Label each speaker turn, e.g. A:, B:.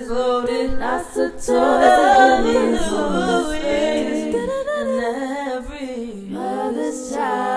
A: is loaded. Lots of toys. And every mother's child.